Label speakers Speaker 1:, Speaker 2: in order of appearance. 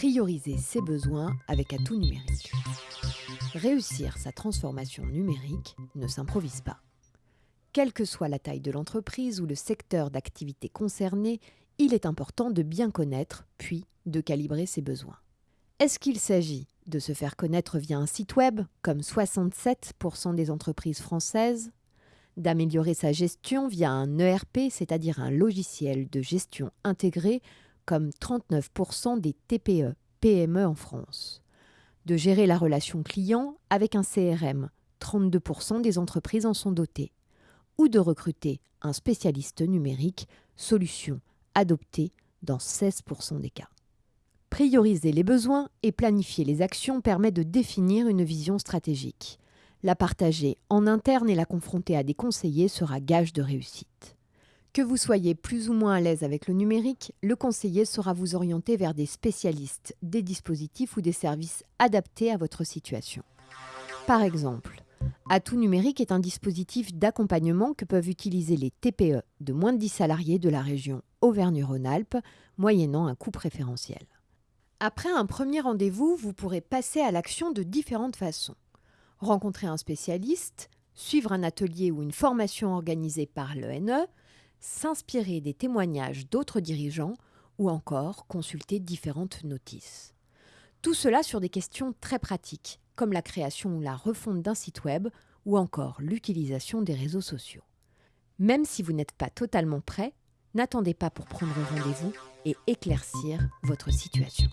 Speaker 1: prioriser ses besoins avec Atout Numérique. Réussir sa transformation numérique ne s'improvise pas. Quelle que soit la taille de l'entreprise ou le secteur d'activité concerné, il est important de bien connaître, puis de calibrer ses besoins. Est-ce qu'il s'agit de se faire connaître via un site web, comme 67% des entreprises françaises? D'améliorer sa gestion via un ERP, c'est-à-dire un logiciel de gestion intégré, comme 39% des TPE, PME en France. De gérer la relation client avec un CRM, 32% des entreprises en sont dotées. Ou de recruter un spécialiste numérique, solution adoptée dans 16% des cas. Prioriser les besoins et planifier les actions permet de définir une vision stratégique. La partager en interne et la confronter à des conseillers sera gage de réussite. Que vous soyez plus ou moins à l'aise avec le numérique, le conseiller saura vous orienter vers des spécialistes, des dispositifs ou des services adaptés à votre situation. Par exemple, Atout Numérique est un dispositif d'accompagnement que peuvent utiliser les TPE de moins de 10 salariés de la région Auvergne-Rhône-Alpes, moyennant un coût préférentiel. Après un premier rendez-vous, vous pourrez passer à l'action de différentes façons. Rencontrer un spécialiste, suivre un atelier ou une formation organisée par l'ENE, s'inspirer des témoignages d'autres dirigeants ou encore consulter différentes notices. Tout cela sur des questions très pratiques, comme la création ou la refonte d'un site web ou encore l'utilisation des réseaux sociaux. Même si vous n'êtes pas totalement prêt, n'attendez pas pour prendre rendez-vous et éclaircir votre situation.